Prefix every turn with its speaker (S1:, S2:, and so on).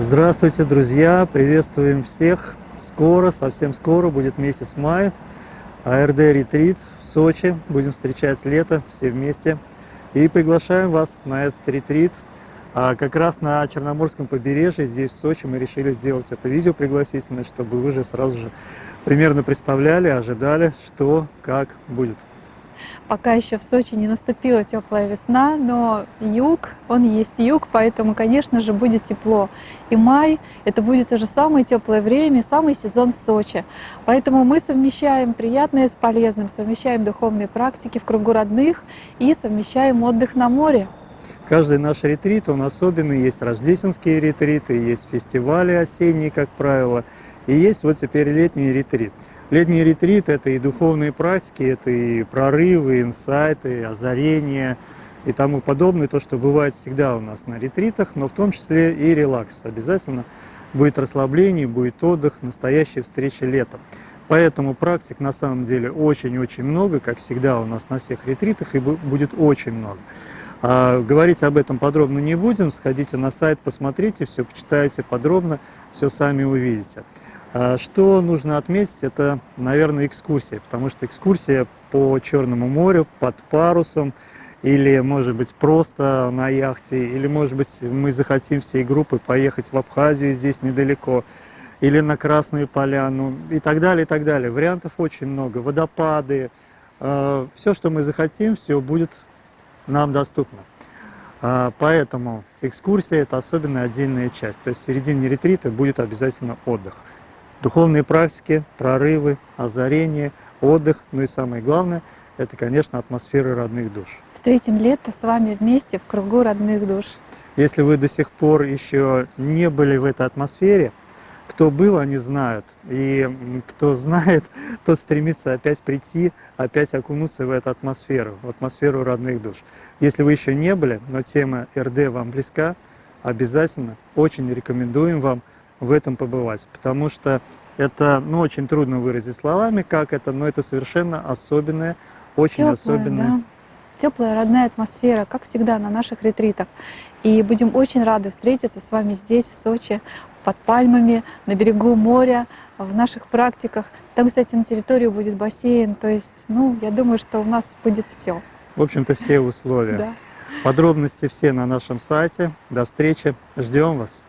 S1: Здравствуйте, друзья! Приветствуем всех! Скоро, совсем скоро будет месяц мая. АРД Ретрит в Сочи. Будем встречать лето все вместе. И приглашаем вас на этот ретрит. А как раз на Черноморском побережье, здесь в Сочи, мы решили сделать это видео пригласительное, чтобы вы уже сразу же примерно представляли, ожидали, что, как будет.
S2: Пока еще в Сочи не наступила теплая весна, но юг, он есть юг, поэтому, конечно же, будет тепло. И май — это будет уже самое теплое время, самый сезон в Сочи. Поэтому мы совмещаем приятное с полезным, совмещаем духовные практики в кругу родных и совмещаем отдых на море.
S1: Каждый наш ретрит, он особенный. Есть рождественские ретриты, есть фестивали осенние, как правило, и есть вот теперь летний ретрит. Летний ретрит – это и духовные практики, это и прорывы, инсайты, озарения и тому подобное, то, что бывает всегда у нас на ретритах, но в том числе и релакс. Обязательно будет расслабление, будет отдых, настоящая встреча летом. Поэтому практик на самом деле очень-очень много, как всегда у нас на всех ретритах, и будет очень много. А, говорить об этом подробно не будем, сходите на сайт, посмотрите, все почитайте подробно, все сами увидите. А что нужно отметить, это, наверное, экскурсия, потому что экскурсия по Черному морю под парусом, или, может быть, просто на яхте, или, может быть, мы захотим всей группой поехать в Абхазию, здесь недалеко, или на Красную Поляну, и так далее, и так далее. Вариантов очень много, водопады, э, все, что мы захотим, все будет нам доступно. Э, поэтому экскурсия – это особенно отдельная часть, то есть в середине ретрита будет обязательно отдых. Духовные практики, прорывы, озарение, отдых, ну и самое главное, это, конечно, атмосфера родных душ.
S2: Встретим лето с вами вместе в кругу родных душ.
S1: Если вы до сих пор еще не были в этой атмосфере, кто был, они знают. И кто знает, тот стремится опять прийти, опять окунуться в эту атмосферу, в атмосферу родных душ. Если вы еще не были, но тема РД вам близка, обязательно очень рекомендуем вам в этом побывать, потому что это ну, очень трудно выразить словами, как это, но это совершенно особенное, очень
S2: Теплая,
S1: особенное.
S2: Да. Теплая, родная атмосфера, как всегда на наших ретритах. И будем очень рады встретиться с вами здесь, в Сочи, под пальмами, на берегу моря, в наших практиках. Там, кстати, на территории будет бассейн, то есть, ну, я думаю, что у нас будет все.
S1: В общем-то, все условия.
S2: Да.
S1: Подробности все на нашем сайте. До встречи. Ждем вас.